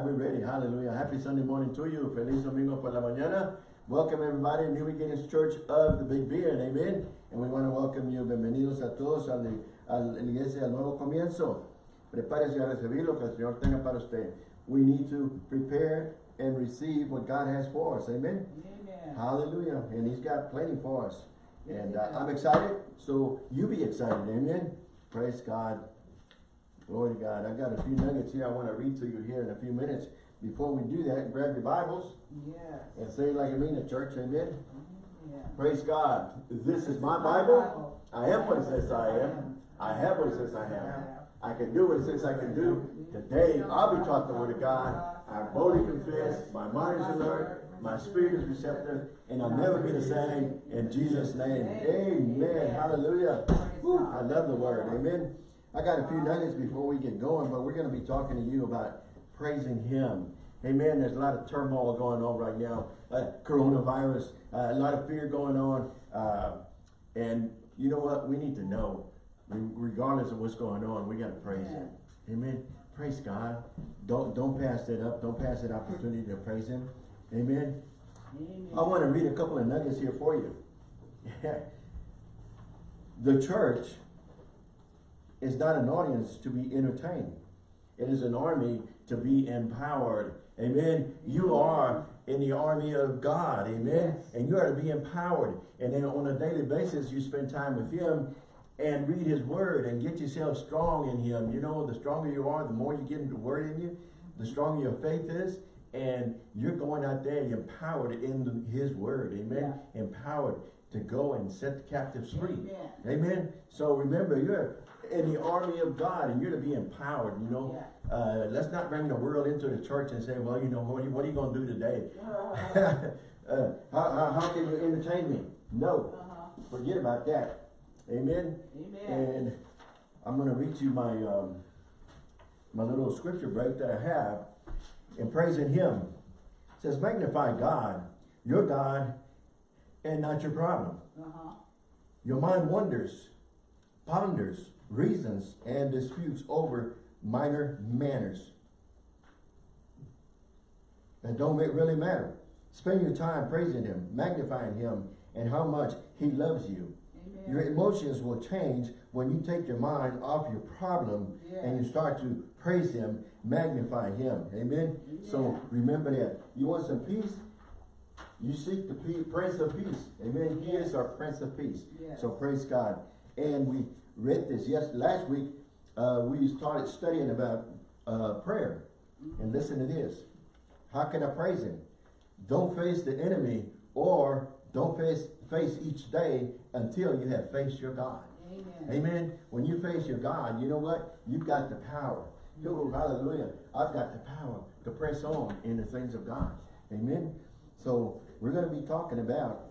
God, we're ready. Hallelujah. Happy Sunday morning to you. Feliz domingo por la mañana. Welcome everybody New Beginnings Church of the Big Beard. Amen. And we want to welcome you. Bienvenidos a todos a la, a la iglesia al nuevo comienzo. Prepárese a recibir lo que el Señor tenga para usted. We need to prepare and receive what God has for us. Amen. Amen. Hallelujah. And He's got plenty for us. And uh, I'm excited, so you be excited. Amen. Praise God. Glory to God. I got a few nuggets here I want to read to you here in a few minutes. Before we do that, grab your Bibles Yes. and say it like I mean it, church. Amen. Yeah. Praise God. This is my Bible. I am what it says I am. I have what it says I have. I can do what it says I can do. Today, I'll be taught the word of God. I boldly confess. My mind is alert. My spirit is receptive. And I'll never be the same. In Jesus' name. Amen. Hallelujah. I love the word. Amen. I got a few nuggets before we get going, but we're going to be talking to you about praising Him. Amen. There's a lot of turmoil going on right now. Uh, coronavirus, uh, a lot of fear going on. Uh, and you know what? We need to know, regardless of what's going on, we got to praise Him. Amen. Praise God. Don't don't pass that up. Don't pass that opportunity to praise Him. Amen. Amen. I want to read a couple of nuggets here for you. the church is not an audience to be entertained. It is an army to be empowered. Amen. You are in the army of God. Amen. Yes. And you are to be empowered. And then on a daily basis, you spend time with Him and read His Word and get yourself strong in Him. You know, the stronger you are, the more you get the Word in you, the stronger your faith is. And you're going out there empowered in the- His Word. Amen. Empowered to go and set the captives free. Amen. Amen. So remember, you're in the army of God and you're to be empowered, you know. Uh, let's not bring the world into the church and say, well, you know, what are you, what are you going to do today? uh, how, how, how can you entertain me? No, Uh-huh. forget about that. Amen. Amen. And I'm going to read you my, um, my little scripture break that I have in praising him. It says, magnify God, your God, and not your problem. Uh-huh. Your mind wonders, ponders, reasons, and disputes over minor manners that don't really matter. Spend your time praising Him, magnifying Him, and how much He loves you. Amen. Your emotions will change when you take your mind off your problem and you start to praise Him, magnify Him. Amen? So remember that. You want some peace? You seek the pe- Prince of Peace. Amen? He is our Prince of Peace. Yes. So praise God. And we read this yes last week. Uh, we started studying about uh, prayer. And listen to this. How can I praise Him? Don't face the enemy or don't face face each day until you have faced your God. Amen. Amen. When you face your God, you know what? You've got the power. Oh, hallelujah. I've got the power to press on in the things of God. Amen. So we're going to be talking about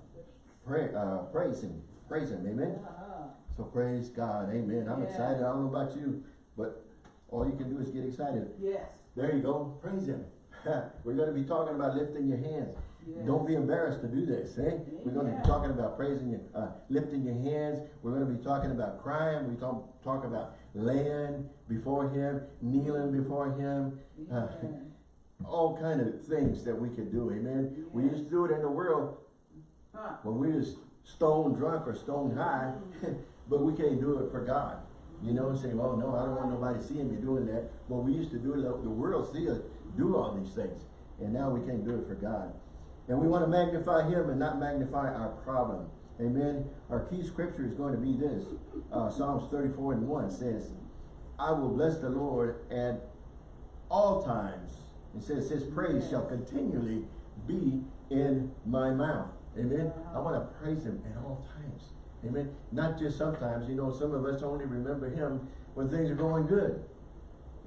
pray, uh, praising. Praising. Amen. Uh-huh. So praise God. Amen. I'm Yeah. excited. I don't know about you, but all you can do is get excited. Yes. There you go. Praise Him. we're going to be talking about lifting your hands. Yes. Don't be embarrassed to do this, eh? We're going to be talking about praising you, uh, lifting your hands. We're going to be talking about crying. We talk, talk about laying before Him, kneeling before Him, uh, Amen. all kind of things that we could do, amen? We used to do it in the world when we was stone drunk or stone high, but we can't do it for God. You know, say, well, no, I don't want nobody seeing me doing that. Well, we used to do it, the world see us do all these things. And now we can't do it for God. And we want to magnify Him and not magnify our problem. Amen. Our key scripture is going to be this. Uh, Psalms 34 and 1 says, I will bless the Lord at all times. It says, His praise shall continually be in my mouth. Amen. I want to praise Him at all times. Amen. Not just sometimes. You know, some of us only remember Him when things are going good.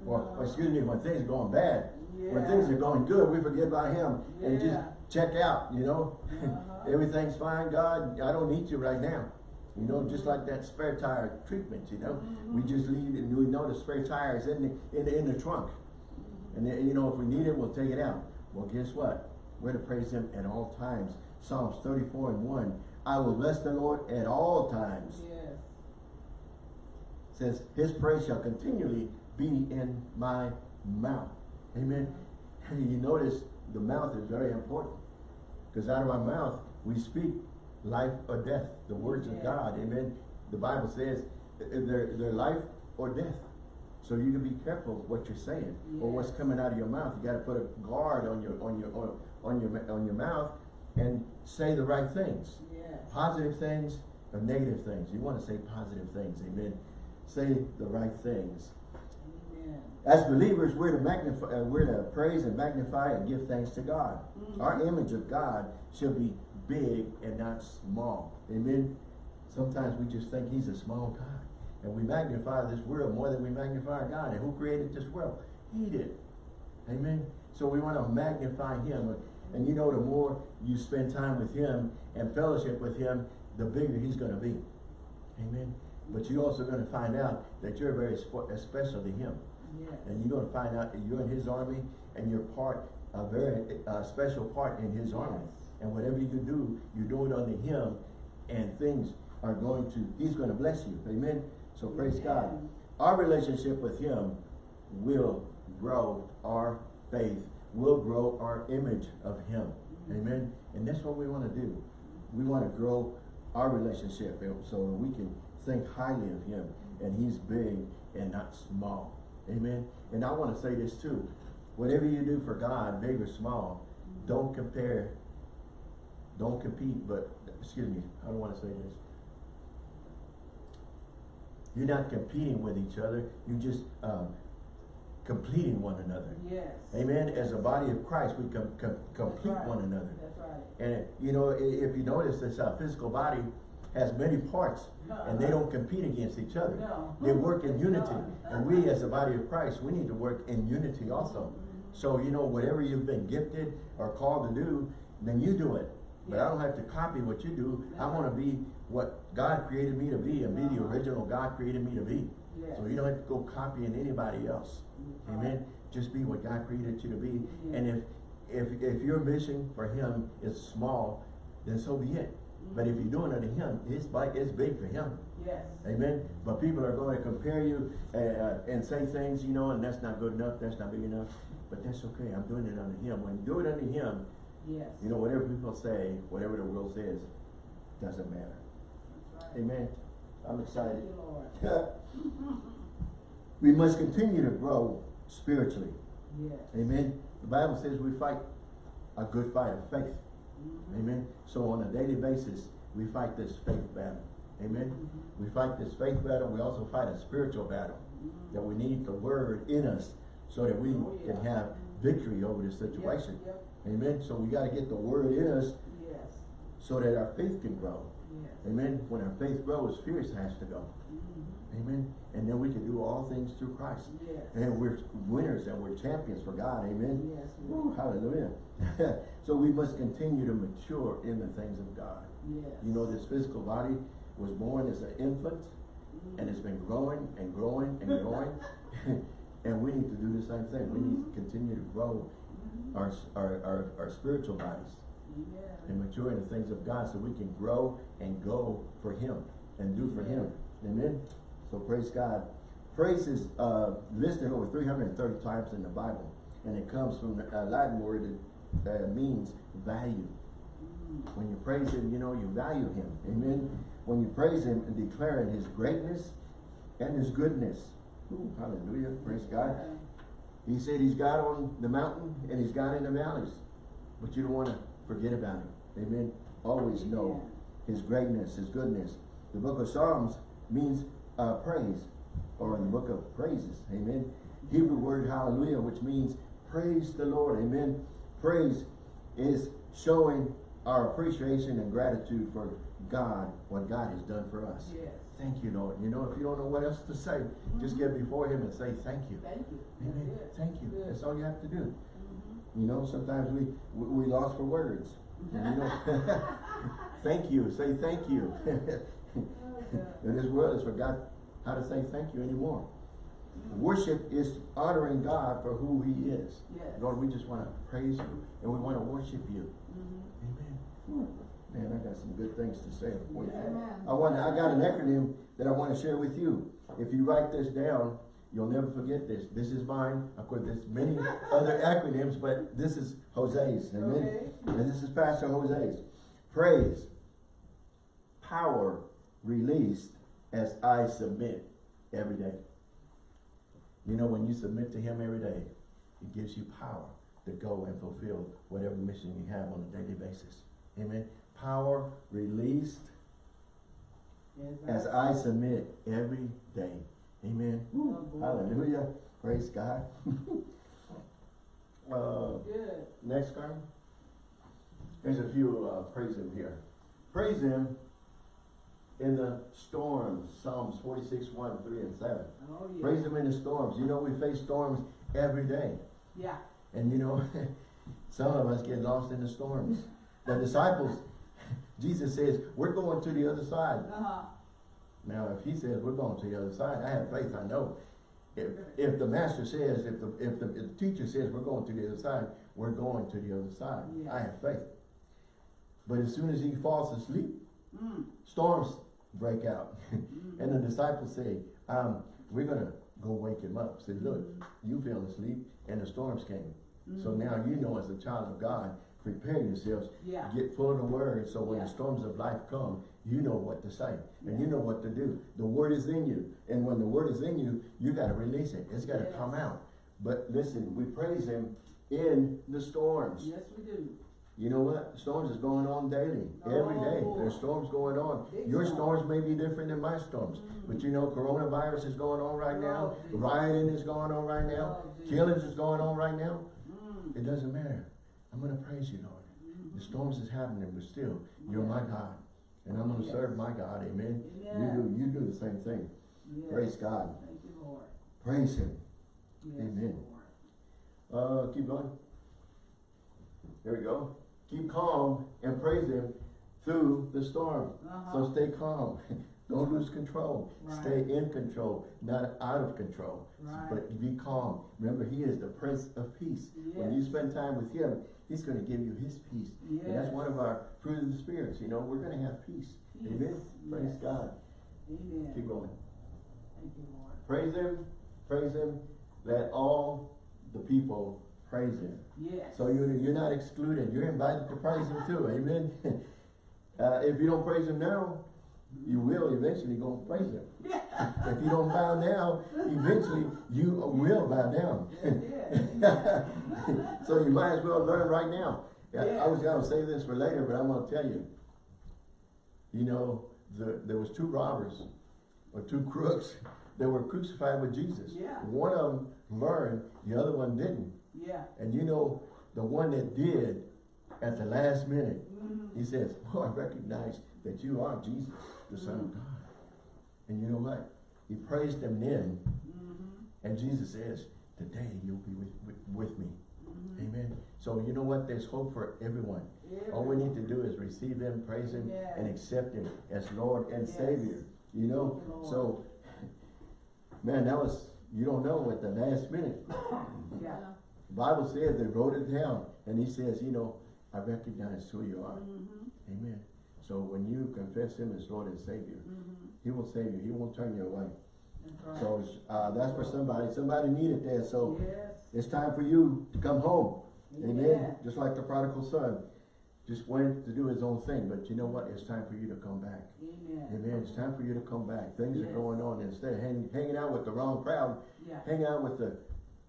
Or, or excuse me, when things are going bad. When things are going good, we forget about Him and just check out, you know. Uh-huh. Everything's fine, God. I don't need you right now. You know, just like that spare tire treatment, you know. We just leave and we know the spare tire is in the, in the, in the trunk. And then, you know, if we need it, we'll take it out. Well, guess what? We're to praise him at all times. Psalms 34 and 1. I will bless the Lord at all times. Yes. says, his praise shall continually be in my mouth. Amen. you notice the mouth is very important. Because out of our mouth, we speak life or death, the words of God. Amen. The Bible says they're, they're life or death. So you can be careful of what you're saying or what's coming out of your mouth. You got to put a guard on your on your on, on your on your mouth and say the right things. Yes. Positive things or negative things. You want to say positive things. Amen. Say the right things. Amen. As believers, we're to magnify, uh, we're to praise and magnify and give thanks to God. Mhm. Our image of God should be big and not small. Amen. Sometimes we just think He's a small God, and we magnify this world more than we magnify God. And who created this world? He did. Amen. So we want to magnify Him, and you know, the more you spend time with Him and fellowship with Him, the bigger He's going to be. Amen. But you're also going to find out that you're very uh, special to Him. Yes. And you're going to find out that you're in his army and you're part, a very uh, special part in his army. And whatever you do, you do it under him and things are going to, he's going to bless you. Amen. So praise God. Our relationship with him will grow our faith, will grow our image of him. Amen. And that's what we want to do. We want to grow our relationship so we can think highly of him and he's big and not small. Amen. And I want to say this too. Whatever you do for God, big or small, don't compare, don't compete, but excuse me, I don't want to say this. You're not competing with each other, you're just um, completing one another. Yes. Amen. As a body of Christ, we com com complete right. one another. That's right. And you know, if you notice, this uh, physical body has many parts, and they don't compete against each other. No. They work in unity, No. and we, as a body of Christ, we need to work in unity also. Mm. So you know, whatever you've been gifted or called to do, then you do it. But I don't have to copy what you do. I want to be what God created me to be, and be the Uh-huh. original God created me to be. So you don't have to go copying anybody else. Amen. Just be what God created you to be. And if if if your mission for Him is small, then so be it. But if you're doing it to Him, it's like it's big for Him. Yes. Amen. But people are going to compare you uh, uh, and say things, you know, and that's not good enough. That's not big enough. But that's okay. I'm doing it under Him. When you do it under Him, Yes. you know, whatever people say, whatever the world says, doesn't matter. Right. Amen. I'm excited. You, we must continue to grow spiritually. Yes. Amen. The Bible says we fight a good fight of faith. Mhm. Amen. So on a daily basis, we fight this faith battle. Amen. Mhm. We fight this faith battle. We also fight a spiritual battle. Mhm. That we need the word in us so that we Oh, yeah. can have victory over this situation. Yep, Amen. So we got to get the word in us. Yes. so that our faith can grow. Yes. Amen. When our faith grows, fear has to go. Mhm. Amen. And then we can do all things through Christ. Yes. And we're winners and we're champions for God. Amen. Yes. Woo, hallelujah. so we must continue to mature in the things of God. Yes. You know, this physical body was born as an infant Mhm. and it's been growing and growing and growing. and we need to do the same thing. We need to continue to grow. Our, our, our, our spiritual bodies Yes. and mature in the things of God so we can grow and go for Him and do for Him. Amen. So praise God. Praise is uh, listed over 330 times in the Bible. And it comes from a Latin word that uh, means value. Mhm. When you praise Him, you know you value Him. Amen. When you praise Him and declaring His greatness and His goodness. Ooh, hallelujah. Praise God. He said He's God on the mountain and He's God in the valleys. But you don't want to forget about Him. Amen. Always know His greatness, His goodness. The book of Psalms means uh, praise or in the book of praises. Amen. Hebrew word hallelujah, which means praise the Lord. Amen. Praise is showing our appreciation and gratitude for God, what God has done for us. Yes. Thank you, Lord. You know, if you don't know what else to say, just get before Him and say thank you. Thank you. That's Amen. Thank you. That's all you have to do. Mhm. You know, sometimes we we, we lost for words. You know, thank you. Say thank you. In this world, has forgot how to say thank you anymore. Worship is honoring God for who He is. Yes. Lord, we just want to praise you and we want to worship you. Mhm. Amen. Man, I got some good things to say. I want. I got an acronym that I want to share with you. If you write this down, You'll never forget this. This is mine. Of course, there's many other acronyms, but this is Jose's. Amen. Okay. And this is Pastor Jose's. Praise, power released as I submit every day. You know, when you submit to Him every day, it gives you power to go and fulfill whatever mission you have on a daily basis. Amen. Power released as I submit every day. Amen. Oh. Hallelujah. Praise God. uh, next card. There's a few uh, praise him here. Praise him in the storms. Psalms 46, 1, 3, and 7. Oh, yeah. Praise him in the storms. You know, we face storms every day. Yeah. And you know, some of us get lost in the storms. The disciples, Jesus says, we're going to the other side. Uh-huh. Now, if he says we're going to the other side, I have faith, I know. If, if the master says, if the, if the, if the teacher says we're going to the other side, we're going to the other side. Yeah. I have faith. But as soon as he falls asleep, Mm. storms break out. Mm. and the disciples say, um, we're going to go wake him up. Say, look, you fell asleep and the storms came. So Mm. now you know as a child of God, prepare yourselves Yeah. Get full of the word so when Yeah. the storms of life come, you know what to say and you know what to do. The word is in you. And when the word is in you, you got to release it. It's got to Yes. come out. But listen, we praise him in the storms. Yes, we do. You know what? Storms is going on daily, every day. Oh. There's storms going on. Your storms may be different than my storms. Mm. But you know, coronavirus is going on right now. Oh. Rioting is going on right now. Oh, Killings is going on right now. It doesn't matter. I'm going to praise you, Lord. The storms is happening, but still, you're my God. And I'm going to Yes. serve my God. Amen. Amen. You do you do the same thing. Yes. Praise God. Thank you, Lord. Praise him. Yes, Amen. Lord. Uh keep going. There we go. Keep calm and praise him through the storm. Uh-huh. So stay calm. Don't lose control. Right. Stay in control, not out of control. Right. But be calm. Remember, he is the Prince of Peace. When you spend time with him, he's going to give you his peace. And that's one of our fruit of the spirits. You know, we're going to have peace. Peace. Amen. Praise Yes. God. Amen. Keep going. Thank you, Lord. Praise him. Praise him. Let all the people praise him. Yes. So you're, you're not excluded. You're invited to praise him too. Amen. Uh, if you don't praise him now, you will eventually go and praise him. Yeah. If you don't bow down, eventually you will bow down. So you might as well learn right now. I- I was gonna say this for later, but I'm gonna tell you. You know, the, there was two robbers, or two crooks, that were crucified with Jesus. Yeah. One of them learned, the other one didn't. Yeah. And you know, the one that did, at the last minute, Mhm. he says, oh, I recognize that you are Jesus, the Son of God. And you know what? He praised them then, Mhm. and Jesus says, today you'll be with, with, with me. Mhm. Amen. So you know what? There's hope for everyone. All we need to do is receive him, praise him, and accept him as Lord and Yes. Savior. You know? You. So, man, that was, you don't know at the last minute. Yeah. Bible says they wrote it down, and he says, you know, I recognize who you are. Mhm. Amen. So when you confess him as Lord and Savior, Mhm. he will save you. He won't turn you away. That's right. So uh, that's for somebody. Somebody needed that. So Yes. it's time for you to come home. Amen. Amen. Just like the prodigal son. Just went to do his own thing. But you know what? It's time for you to come back. Amen. Amen. It's time for you to come back. Things are going on. Instead of hang, hanging out with the wrong crowd, Yeah. hang out with the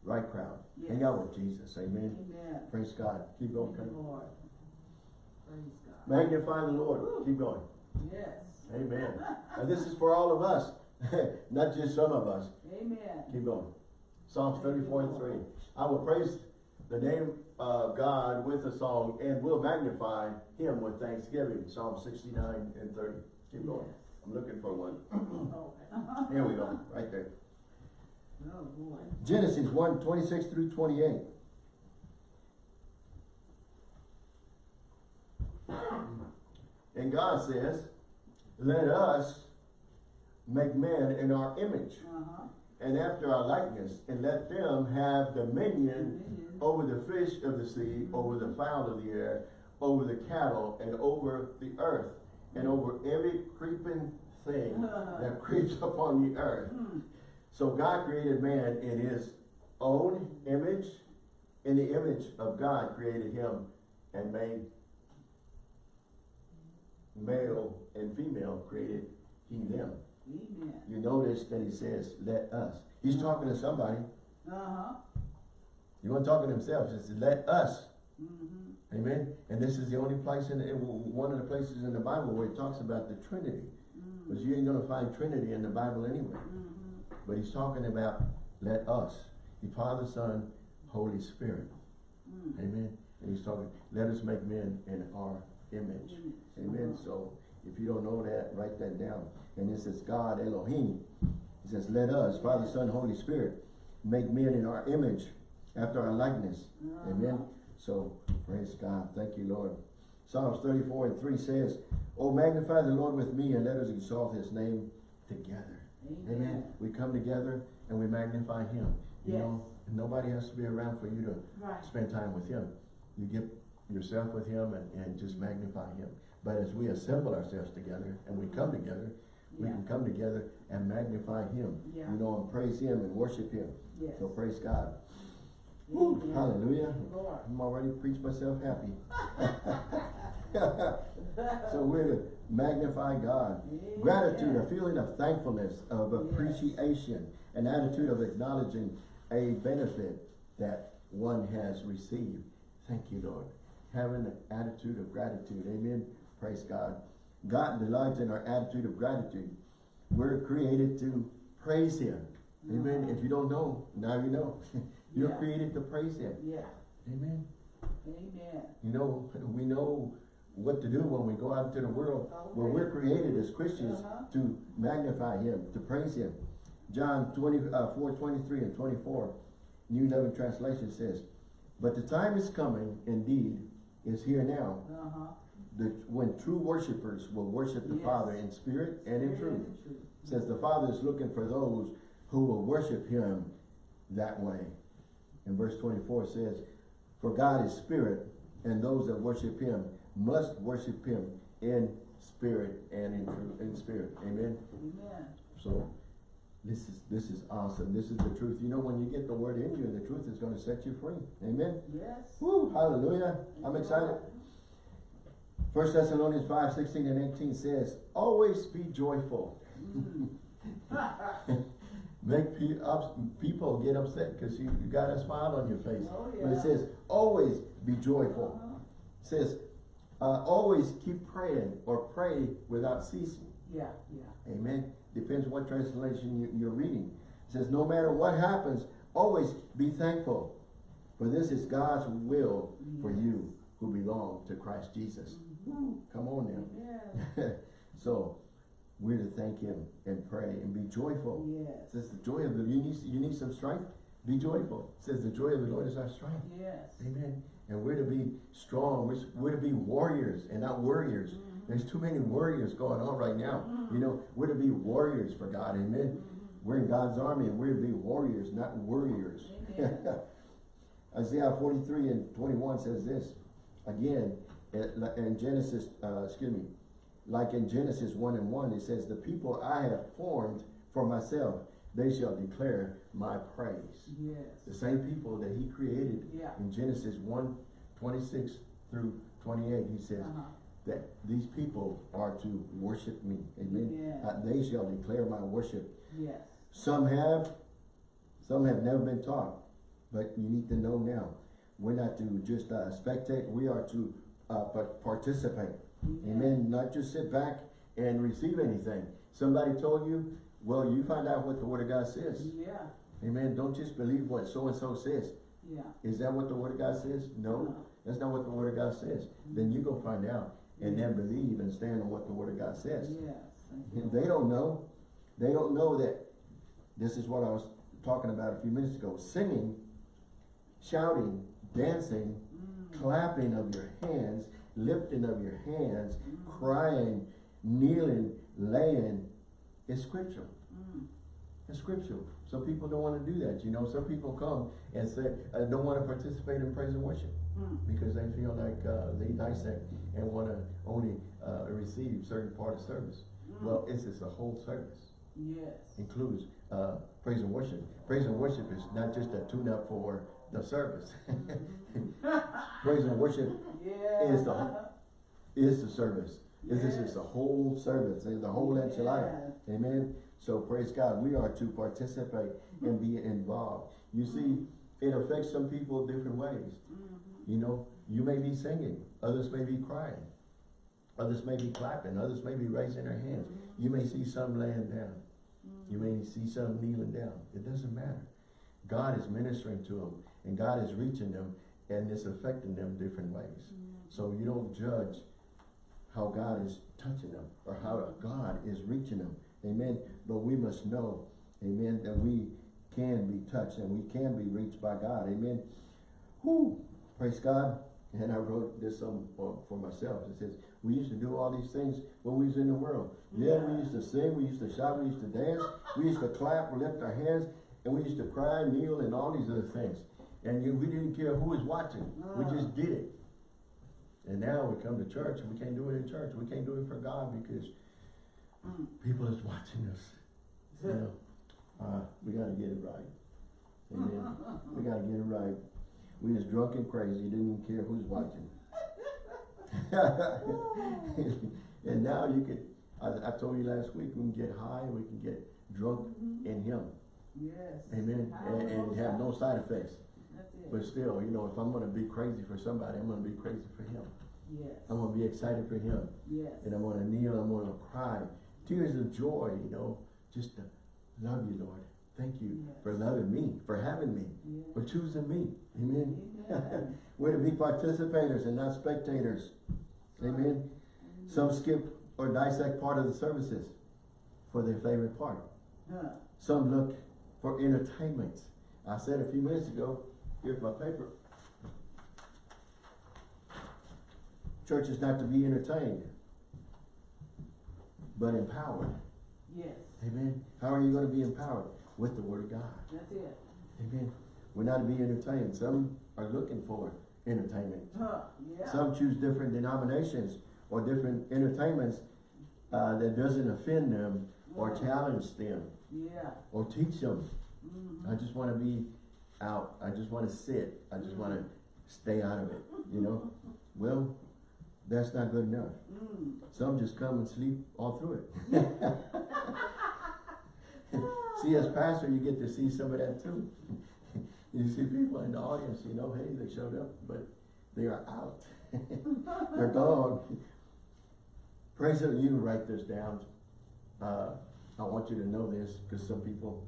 right crowd. Hang out with Jesus. Amen. Amen. Praise God. Keep going. Thank Come. Lord. Praise God. Magnify the Lord. Keep going. Yes. Amen. and this is for all of us, not just some of us. Amen. Keep going. Psalms 34 and 3. I will praise the name of God with a song and will magnify him with thanksgiving. Psalm 69 and 30. Keep going. Yes. I'm looking for one. Oh. Here we go. Right there. Oh, boy. Genesis 1, 26 through 28. And God says, let us make man in our image Uh-huh. and after our likeness, and let them have dominion over the fish of the sea, over the fowl of the air, over the cattle, and over the earth, and over every creeping thing that creeps upon the earth. Hmm. So God created man in his own image. In the image of God created him and made male and female created he them. Amen. You notice that he says, let us. He's talking to somebody. Uh-huh. He wasn't talking to himself. He says, let us. Mm-hmm. Amen. And this is the only place in, in one of the places in the Bible where it talks about the Trinity. Because you ain't gonna find Trinity in the Bible anyway. Mm-hmm. But he's talking about let us. The Father, Son, Holy Spirit. Mm. Amen. And he's talking, let us make men in our image. Amen. Uh-huh. So if you don't know that, write that down. And it says God Elohim. He says, let us, Father, Son, Holy Spirit, make men in our image, after our likeness. Uh-huh. Amen. So praise God. Thank you, Lord. Psalms 34 and 3 says, Oh, magnify the Lord with me and let us exalt his name together. Amen. Amen. We come together and we magnify him. You Yes. know, nobody has to be around for you to Right. spend time with him. You get yourself with him and, and just magnify him. But as we assemble ourselves together and we come together, we Yeah. can come together and magnify him. Yeah. You know, and praise him and worship him. Yes. So praise God. Woo, hallelujah. Lord. I'm already preached myself happy. so we're to magnify God. Gratitude, a feeling of thankfulness, of Yes. appreciation, an attitude of acknowledging a benefit that one has received. Thank you, Lord. Having an attitude of gratitude. Amen. Praise God. God delights in our attitude of gratitude. We're created to praise Him. Amen. If you don't know, now you know. You're Yeah. created to praise Him. Yeah. Amen. Amen. You know, we know what to do when we go out into the world. Well, we're created as Christians Uh-huh. to magnify Him, to praise Him. John 20, uh, 23 and 24, New Living Translation says, But the time is coming, indeed, is here now, Uh-huh. that when true worshipers will worship the Yes. Father in spirit and in truth. truth. says the Father is looking for those who will worship Him that way. And verse 24 says, For God is spirit, and those that worship Him must worship Him in spirit and in truth, in spirit. Amen. Amen. So this is this is awesome. This is the truth. You know, when you get the word in you, the truth is going to set you free. Amen. Yes. Woo, hallelujah. I'm excited. First Thessalonians 5, 16 and 18 says, Always be joyful. Mm. Make pe people get upset because you, you got a smile on your face. Oh, But it says, always be joyful. Uh-huh. It says, uh, always keep praying or pray without ceasing. Yeah, yeah. Amen. Depends what translation you, you're reading. It says, no matter what happens, always be thankful. For this is God's will for you who belong to Christ Jesus. Woo, come on now. So, we're to thank Him and pray and be joyful. It says the joy of the, you need, you need some strength? Be joyful. It says the joy of the Lord is our strength. Yes. Amen. And we're to be strong. We're, we're to be warriors and not warriors. Mm-hmm. There's too many warriors going on right now. You know, we're to be warriors for God. Amen. We're in God's army and we're to be warriors, not warriors. Isaiah 43 and 21 says this. Again, in Genesis, uh, excuse me, like in Genesis 1 and 1, it says, The people I have formed for myself, they shall declare my praise. Yes. The same people that he created Yeah. in Genesis 1, 26 through 28, he says Uh-huh. That these people are to worship me. Amen. Yeah. Uh, they shall declare my worship. Yes. Some have, some have never been taught, but you need to know now. We're not to just uh, spectate, we are to uh, but participate. Amen. Not just sit back and receive anything. Somebody told you, well, you find out what the Word of God says. Yeah. Amen. Don't just believe what so-and-so says. Yeah. Is that what the Word of God says? No, that's not what the Word of God says. Then you go find out and then believe and stand on what the Word of God says. Yes. And They don't know. They don't know that this is what I was talking about a few minutes ago. Singing, shouting, dancing, Mm. clapping of your hands, lifting of your hands, Mm. crying, kneeling, laying is scriptural. It's scriptural. Some people don't want to do that. You know, some people come and say, I don't want to participate in praise and worship Mm. because they feel like uh, they dissect and want to only uh, receive certain part of service. Mm. Well, it's, it's a whole service. Yes. includes, uh, praise and worship. Praise and worship is not just a tune-up for the service. Praise and worship Yeah. is the, is the service. This is just the whole service, the whole enchilada. Amen. So praise God, we are to participate and be involved. You see, it affects some people different ways. Mm-hmm. You know, you may be singing, others may be crying, others may be clapping, others may be raising their hands. Mm-hmm. You may see some laying down. You may mm-hmm. see some kneeling down. It doesn't matter. God is ministering to them and God is reaching them and it's affecting them different ways. Mm-hmm. So you don't judge how God is touching them or how God is reaching them. Amen. But we must know, amen, that we can be touched and we can be reached by God. Amen. Whoo! Praise God. And I wrote this um, for, myself. It says, we used to do all these things when we was in the world. Yeah, we used to sing, we used to shout, we used to dance, we used to clap, lift our hands, and we used to cry, kneel, and all these other things. And you, we didn't care who was watching. We just did it. And now we come to church and we can't do it in church. We can't do it for God because people is watching us. You know, uh, we gotta get it right. Amen. we gotta get it right. We was drunk and crazy, didn't even care who's watching. and now you can, I, I told you last week, we can get high, we can get drunk in Him. Yes. Amen. And, and have no side effects. That's it. But still, you know, if I'm gonna be crazy for somebody, I'm gonna be crazy for Him. Yes. I'm gonna be excited for Him. Yes. And I'm gonna kneel, I'm gonna cry. Tears of joy, you know, just to love you, Lord. Thank you Yes. for loving me, for having me, Yes. for choosing me. Amen. Amen. We're to be participators and not spectators. Amen. Some skip or dissect part of the services for their favorite part. Huh. Some look for entertainment. I said a few minutes ago, here's my paper. Church is not to be entertained, but empowered. Yes. Amen. How are you going to be empowered? With the Word of God. That's it. Amen. We're not to be entertained. Some are looking for entertainment. Huh. Yeah. Some choose different denominations or different entertainments uh, that doesn't offend them or Mm. challenge them Yeah. or teach them. Mhm. I just want to be out. I just want to sit. I just want to stay out of it, you know? Well, that's not good enough. Mm. Some just come and sleep all through it. see, as pastor, you get to see some of that too. you see people in the audience, you know, hey, they showed up, but they are out. They're gone. Praise the you write this down. Uh, I want you to know this because some people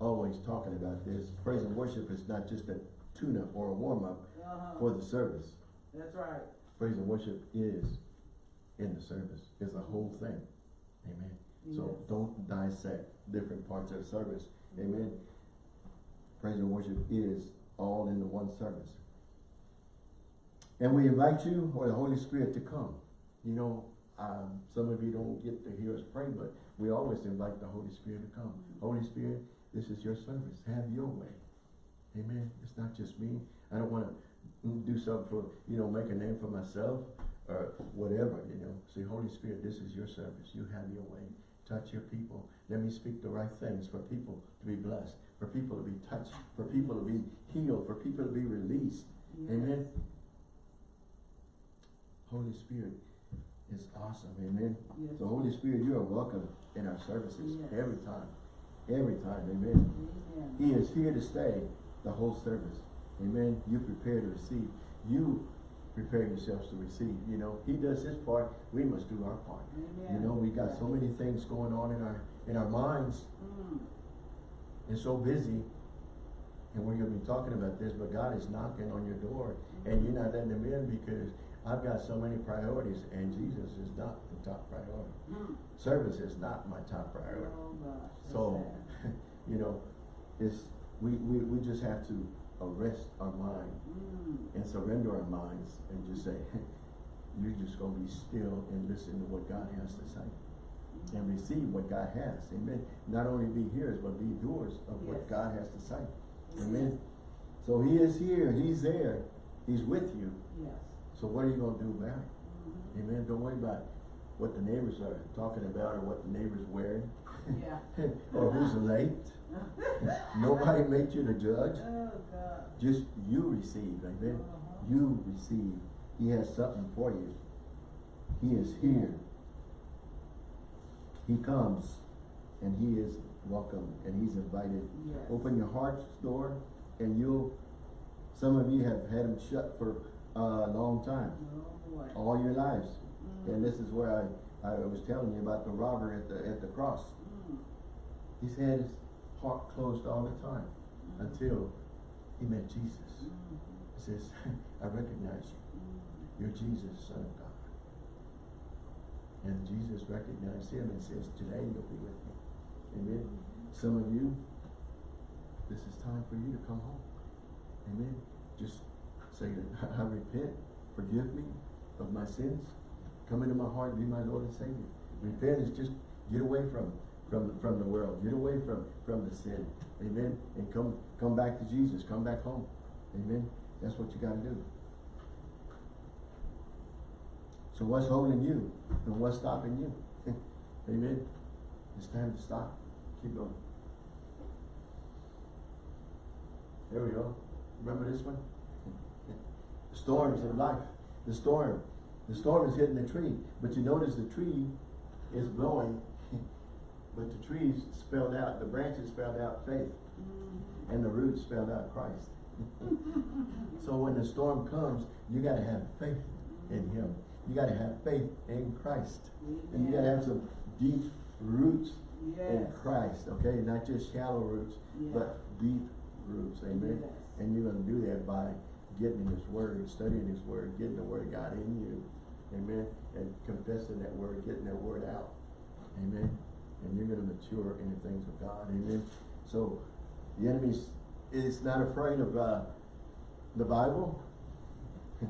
always talking about this. Praise and worship is not just a tune-up or a warm-up Uh-huh. for the service. That's right. Praise and worship is in the service. It's a whole thing. Amen. So don't dissect different parts of the service. Amen. Praise and worship is all in the one service. And we invite you or the Holy Spirit to come. You know, um, some of you don't get to hear us pray, but we always invite the Holy Spirit to come. Holy Spirit, this is your service. Have your way. Amen. It's not just me. I don't want to do something for, you know, make a name for myself or whatever, you know. Say, Holy Spirit, this is your service. You have your way. Touch your people. Let me speak the right things for people to be blessed, for people to be touched, for people to be healed, for people to be released. Yes. Amen. Holy Spirit is awesome. Amen. Yes. The Holy Spirit, you are welcome in our services Yes. every time. Every time. Amen. Amen. He is here to stay the whole service. Amen. You prepare to receive. You prepare yourselves to receive. You know, he does his part. We must do our part. Amen. You know, we got so many things going on in our in our minds Mm. and so busy. And we're going to be talking about this, but God is knocking on your door and you're not letting him in because I've got so many priorities and Jesus is not the top priority. Mm. Service is not my top priority. Oh gosh. So, you know, it's, we, we, we just have to arrest our mind Mm. and surrender our minds and just say, you're just gonna be still and listen to what God has to say. And receive what God has, amen. Not only be hearers, but be doers of what God has to say, amen. So he is here, he's there, he's with you. Yes. So what are you gonna do about it? Mhm. Amen, don't worry about what the neighbors are talking about or what the neighbor's wearing. Yeah. or who's late. Nobody made you the judge. Oh, God. Just you receive, amen. Uh-huh. You receive. He has something for you. He is here. He comes and he is welcome and he's invited. Yes. Open your heart's door and you'll, some of you have had them shut for a long time, Oh, all your lives. Mm. And this is where I, I was telling you about the robber at the, at the cross. Mm. He's had his heart closed all the time until he met Jesus. He says, I recognize you. You're Jesus, Son of God. And Jesus recognized him and says, today you'll be with me. Amen. Some of you, this is time for you to come home. Amen. Just say, I repent, forgive me of my sins. Come into my heart, and be my Lord and Savior. Repent is just get away from, from, from the world. Get away from, from the sin. Amen. And come, come back to Jesus. Come back home. Amen. That's what you gotta do. So what's holding you? And what's stopping you? Amen. It's time to stop. Keep going. There we go. Remember this one? The storms of life. The storm. The storm is hitting the tree. But you notice the tree is blowing. But the trees spelled out, the branches spelled out faith. Mm. And the roots spelled out Christ. so when the storm comes, you gotta have faith in Him. You gotta have faith in Christ. And you gotta have some deep roots in Christ, okay? Not just shallow roots, but deep roots, amen? Yes. And you're gonna do that by getting in His Word, studying His Word, getting the Word of God in you, amen? And confessing that Word, getting that Word out, amen? And you're gonna mature in the things of God, amen? So, the enemy is not afraid of, uh, the Bible.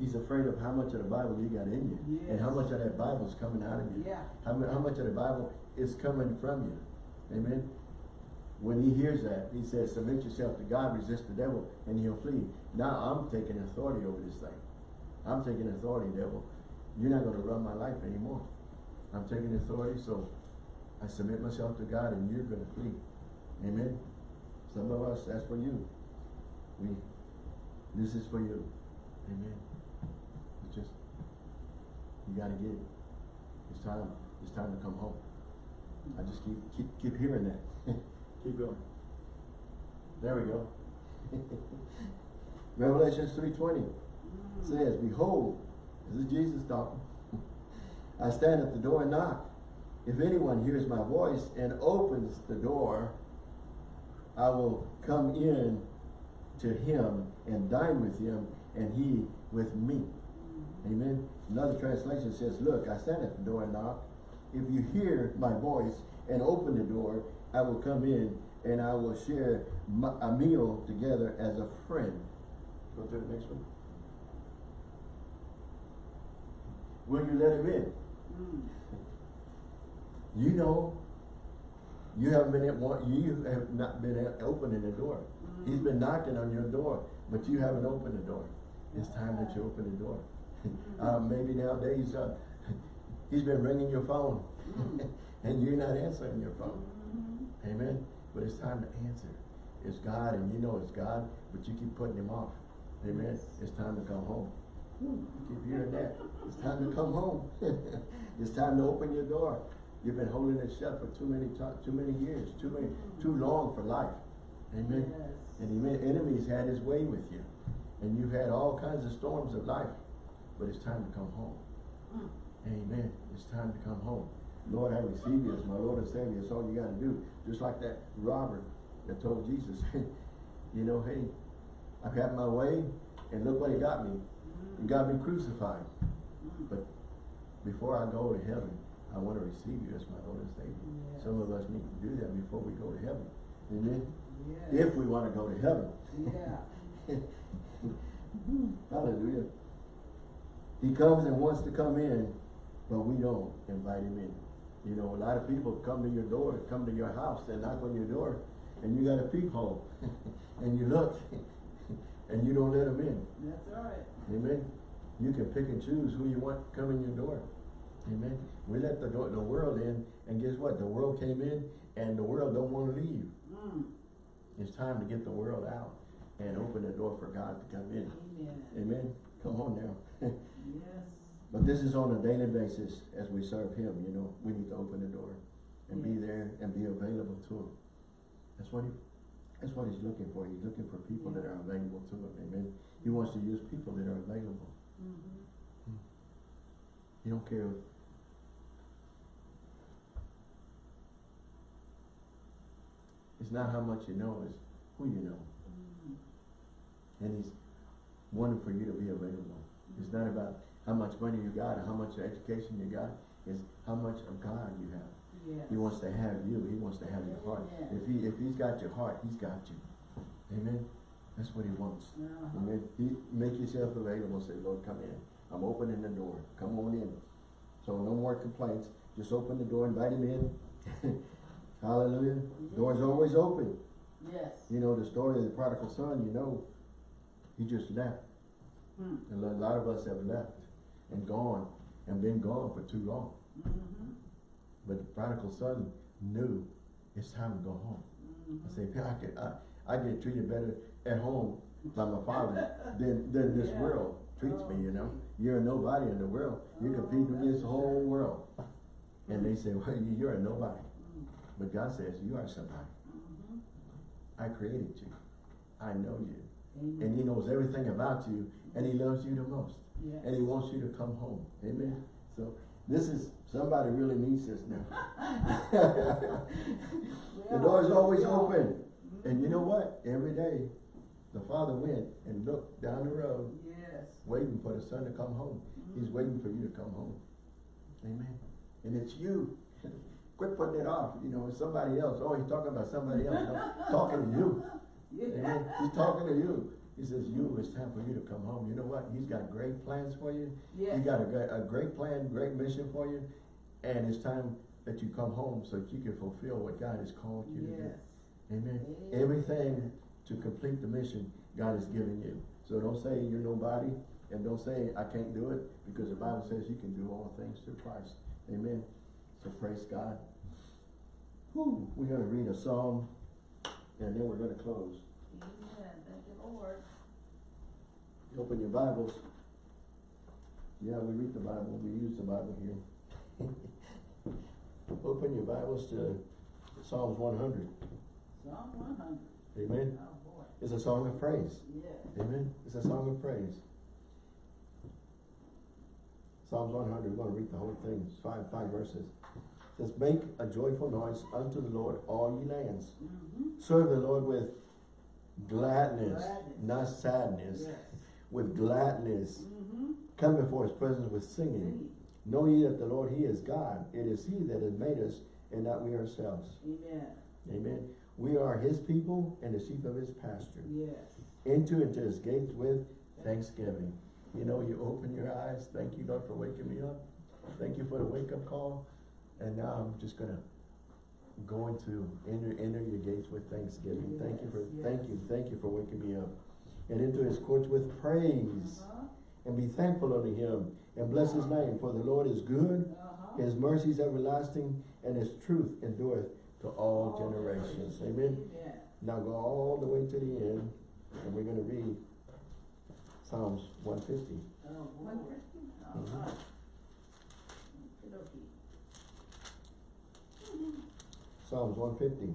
He's afraid of how much of the Bible you got in you. And how much of that Bible is coming out of you. Yeah. How, how much of the Bible is coming from you? Amen. When he hears that, he says, submit yourself to God, resist the devil, and he'll flee. Now I'm taking authority over this thing. I'm taking authority, devil. You're not gonna run my life anymore. I'm taking authority, so I submit myself to God and you're gonna flee. Amen. Some of us, that's for you. We, this is for you. Amen. It's just, you gotta get it. It's time, it's time to come home. I just keep, keep, keep hearing that. keep going. There we go. Twenty Mm. says, Behold, this is Jesus talking. I stand at the door and knock. If anyone hears my voice and opens the door, I will come in to him and dine with him and he with me. Amen. Another translation says, Look, I stand at the door and knock. If you hear my voice and open the door, I will come in and I will share my, a meal together as a friend. Go to the next one. Will you let him in? Mm. You know, you haven't been at one, you have not been at opening the door. He's been knocking on your door, but you haven't opened the door. It's time that you open the door. uh, maybe nowadays, uh, he's been ringing your phone, and you're not answering your phone. Mhm. Amen. But it's time to answer. It's God, and you know it's God, but you keep putting him off. Amen. It's time to come home. You keep hearing that. It's time to come home. it's time to open your door. You've been holding it shut for too many too many years, too many, too long for life. Amen. Yes. And the enemy's had his way with you. And you've had all kinds of storms of life. But it's time to come home. Mm. Amen. It's time to come home. Lord, I receive you as my Lord and Savior. That's all you got to do. Just like that robber that told Jesus, you know, hey, I've had my way, and look what he got me. He got me crucified. But before I go to heaven, I want to receive you as my Lord and Savior. Yes. Some of us need to do that before we go to heaven. Amen. Yes. If we want to go to heaven. Yeah. Hallelujah. He comes and wants to come in, but we don't invite him in. You know, a lot of people come to your door, come to your house, they knock on your door, and you got a peephole, and you look, and you don't let them in. That's right. Amen. You can pick and choose who you want to come in your door. Amen. We let the, door- the world in, and guess what? The world came in, and the world don't wanna leave. Mm. It's time to get the world out and open the door for God to come in. Amen. Amen. Come on now. Yes. But this is on a daily basis as we serve Him, you know, we need to open the door and be there and be available to Him. That's what He, that's what He's looking for. He's looking for people that are available to Him, amen. He wants to use people that are available. Mhm. He don't care. It's not how much you know, it's who you know. Mm. And He's wanting for you to be available. It's not about how much money you got or how much education you got. It's how much of God you have. Yes. He wants to have you. He wants to have your heart. Amen. If he if he's got your heart, he's got you. Amen. That's what he wants. Uh-huh. Amen. He make yourself available. Say, Lord, come in. I'm opening the door. Come on in. So no more complaints. Just open the door. Invite him in. Hallelujah. Door's always open. Yes. You know the story of the prodigal son. You know, he just left. Mm. And a lot of us have left and gone and been gone for too long. Mhm. But the prodigal son knew it's time to go home. Mhm. I say, I get, I, I get treated better at home by my father than, than this Yeah. world treats me, you know? Oh. You're a nobody in the world. You're Oh, competing against the whole world. And they say, well, you- you're a nobody. Mm. But God says, you are somebody. I created you. I know you. Amen. And he knows everything about you and he loves you the most. Yes. And he wants you to come home. Amen. So this is, somebody really needs this now. The door is always open. And you know what? Every day, the father went and looked down the road, Yes. waiting for the son to come home. He's Mhm. waiting for you to come home. Amen. And it's you. Quit putting it off. You know, it's somebody else. Oh, he's talking about somebody else. No, talking to you. Yeah. Amen. Yeah. He's talking to you. He says, you, it's time for you to come home. You know what? He's got great plans for you. Yes. He got a, great- a great plan, great mission for you. And it's time that you come home so that you can fulfill what God has called you to do. Amen. Amen. Everything to complete the mission God has given you. So don't say you're nobody and don't say I can't do it because the Bible says you can do all things through Christ. Amen. So praise God. Whew. We're going to read a psalm and then we're going to close. Amen. Thank you, Lord. Open your Bibles. Yeah, we read the Bible. We use the Bible here. Open your Bibles to Psalms 100. Psalm one hundred. Amen. Oh, boy. It's a song of praise. Yes. Amen. It's a song of praise. Psalms one hundred, we're gonna read the whole thing, it's five, five verses. It says, make a joyful noise unto the Lord, all ye lands. Mm-hmm. Serve the Lord with gladness, Gladness. not sadness, Yes. With gladness. Mm-hmm. Come before his presence with singing. Know ye that the Lord, he is God. It is he that has made us, and not we ourselves. Amen. Amen. We are his people and the sheep of his pasture. Yes. Enter into his gates with thanksgiving. You know, you open your eyes. Thank you, Lord, for waking me up. Thank you for the wake-up call. And now I'm just gonna go into enter enter your gates with thanksgiving. thank you for Yes, thank you, thank you for waking me up. And into his courts with praise. Uh-huh. And be thankful unto him and bless his name. For the Lord is good, Uh-huh. his mercy is everlasting, and his truth endureth to all generations. Amen. Amen. Now go all the way to the end, and we're gonna read Psalms one fifty. Oh, boy. All Mhm. right. Psalms one fifty.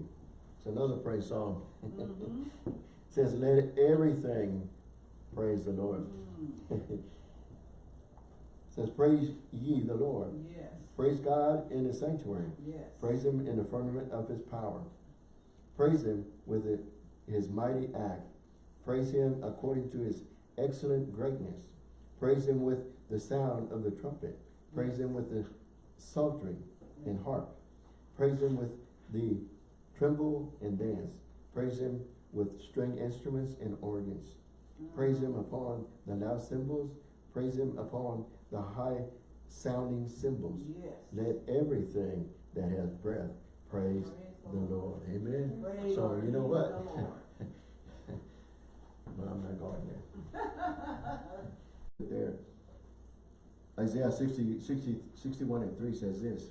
It's another praise psalm. Mhm. Says, let everything praise the Lord. Mm. Says, praise ye the Lord. Yes. Praise God in his sanctuary. Yes. Praise him in the firmament of his power. Praise him with it, his mighty act. Praise him according to his excellent greatness. Praise him with the sound of the trumpet. Praise him with the psaltery and harp. Praise him with the timbrel and dance. Praise him with string instruments and organs. Praise him upon the loud cymbals. Praise him upon the high sounding cymbals. Yes. Let everything that has breath praise the Lord. Amen. Praise So you know what? but I'm not going there. There. Isaiah 60, 60, 61 and 3 says this,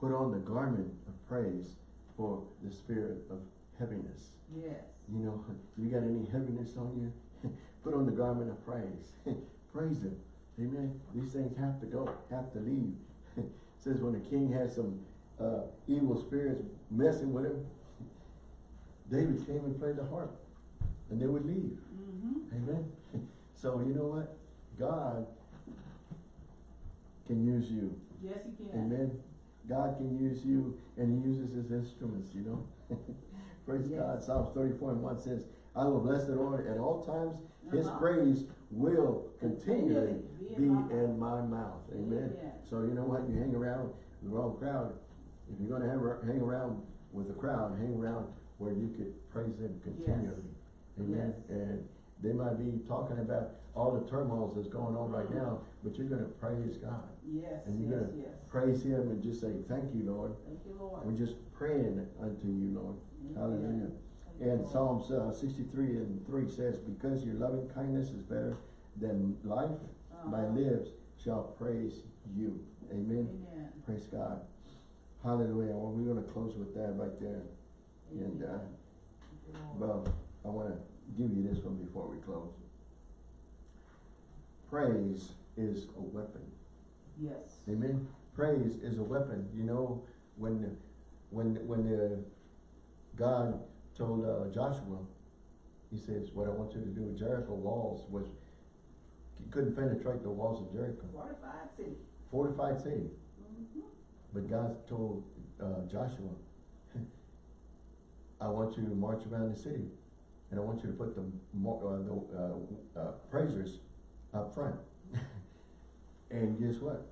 Put on the garment of praise for the spirit of heaviness. Yes. You know, you got any heaviness on you? Put on the garment of praise. praise Him. Amen. These things have to go, have to leave. says when the king had some uh, evil spirits messing with him, David came and played the harp, and they would leave. Mm-hmm. Amen. So you know what? God can use you. Yes, he can. Amen. God can use you and he uses his instruments, you know. Praise Yes. God. Psalms 34 and 1 says, I will bless the Lord at all times. His praise will continually be in my mouth. Amen. So you know what? You hang around the wrong crowd. If you're going to hang around with the crowd, hang around where you could praise him continually. Amen. Yes. And they might be talking about all the turmoils that's going on right now, but you're going to praise God. Yes, And you're yes, gonna yes. praise him and just say, thank you, Lord. Thank you, Lord. We're just praying unto you, Lord. Hallelujah. And. Psalms uh, sixty-three and three says, because your loving kindness is better than life, my Uh-huh. lips shall praise you. Amen. Amen. Praise God. Hallelujah. Well, we're gonna close with that right there. And, uh, Amen. You, Lord. Well, I wanna give you this one before we close. Praise is a weapon. Yes. Amen. Praise is a weapon. You know, when, when, when uh, God told uh, Joshua, he says, what I want you to do with Jericho walls was, he couldn't penetrate the walls of Jericho. Fortified city. Fortified city. Mm-hmm. But God told uh, Joshua, I want you to march around the city. And I want you to put the, uh, the uh, uh, praisers up front. and guess what?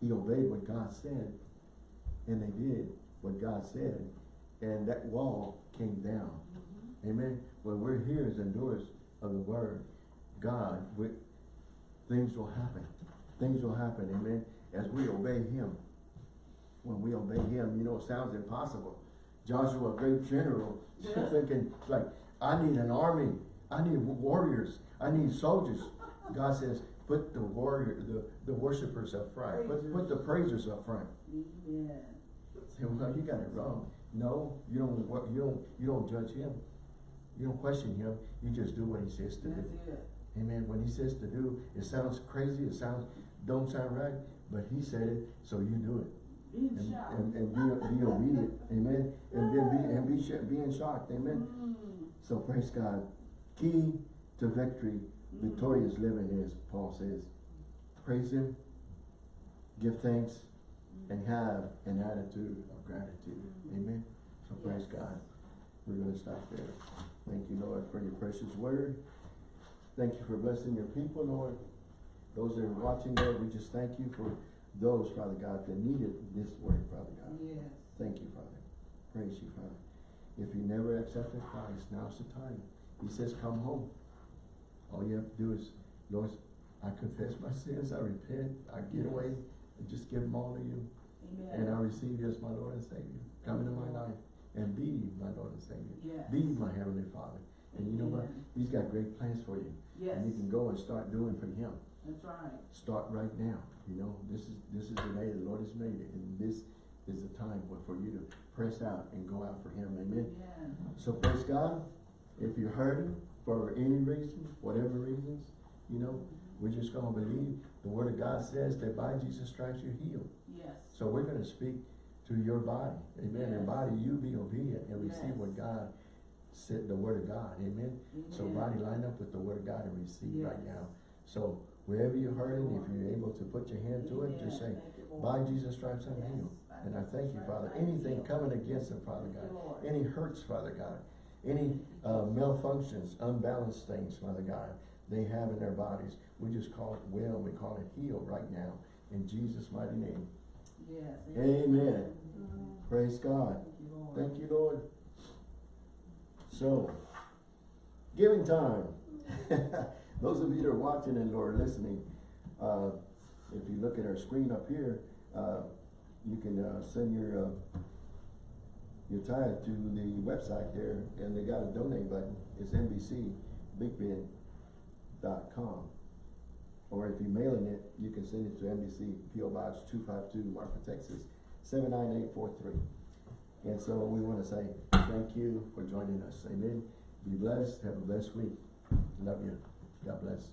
He obeyed what God said. And they did what God said. And that wall came down. Mm-hmm. Amen. When we're hearers and doers of the word, God, we, things will happen. Things will happen. Amen. As we obey Him. When we obey Him, you know, it sounds impossible. Joshua, a great general, Yeah. thinking like, I need an army. I need warriors. I need soldiers. God says, put the warrior, the, the worshipers up front. Put, put the praisers up front. Yeah. Say, well, you got it wrong. No, you don't, you don't, you don't judge him. You don't question him. You just do what he says to That's do. it. Amen. When he says to do, it sounds crazy. It sounds, don't sound right, but he said it, so you do it. And, and, and be, be obedient. Amen. And then be, and be, sh- being shocked. Amen. Mm. So praise God. Key to victory, Mm. victorious living is, Paul says, praise him, give thanks, and have an attitude gratitude. Mm-hmm. Amen. So praise God. We're gonna stop there. Thank you, Lord, for your precious word. Thank you for blessing your people, Lord. Those that are watching, Lord, we just thank you for those, Father God, that needed this word, Father God. Yes. Thank you, Father. Praise you, Father. If you never accepted Christ, now's the time. He says, come home. All you have to do is, Lord, I confess my sins, I repent, I get away, and just give them all to you. And I receive you as my Lord and Savior. Come into my life and be my Lord and Savior. Yes. Be my Heavenly Father. And you know what? He's got great plans for you. Yes. And you can go and start doing for Him. That's right. Start right now. You know, this is, this is the day the Lord has made it. And this is the time for- for you to press out and go out for Him. Amen. Amen. So praise God. If you're hurting for any reason, whatever reasons, you know, we're just gonna believe the word of God says that by Jesus stripes you're healed. Yes. So we're gonna speak to your body. Amen. And body, you be obedient and receive Yes. what God said, the word of God. Amen. So body line up with the word of God and receive right now. So wherever you're hurting, if you're able to put your hand to it, just say, Amen. Thank you, Lord. by Jesus stripes I'm Yes. healed. And I thank you, Father. Anything coming against them, Father God. Any hurts, Father God. Any uh, malfunctions, unbalanced things, Father God, they have in their bodies. We just call it well, we call it healed right now. In Jesus' mighty name. Yes. Amen. Praise God. Thank you, Lord. Thank you, Lord. So, giving time. Those of you that are watching and or listening, uh, if you look at our screen up here, uh, you can uh, send your uh, your tithe to the website there, and they got a donate button. It's Or if you're mailing it, you can send it to NBC PO Box two five two, Marfa, Texas, seven nine eight four three. And so we wanna say thank you for joining us. Amen. Be blessed. Have a blessed week. Love you. God bless.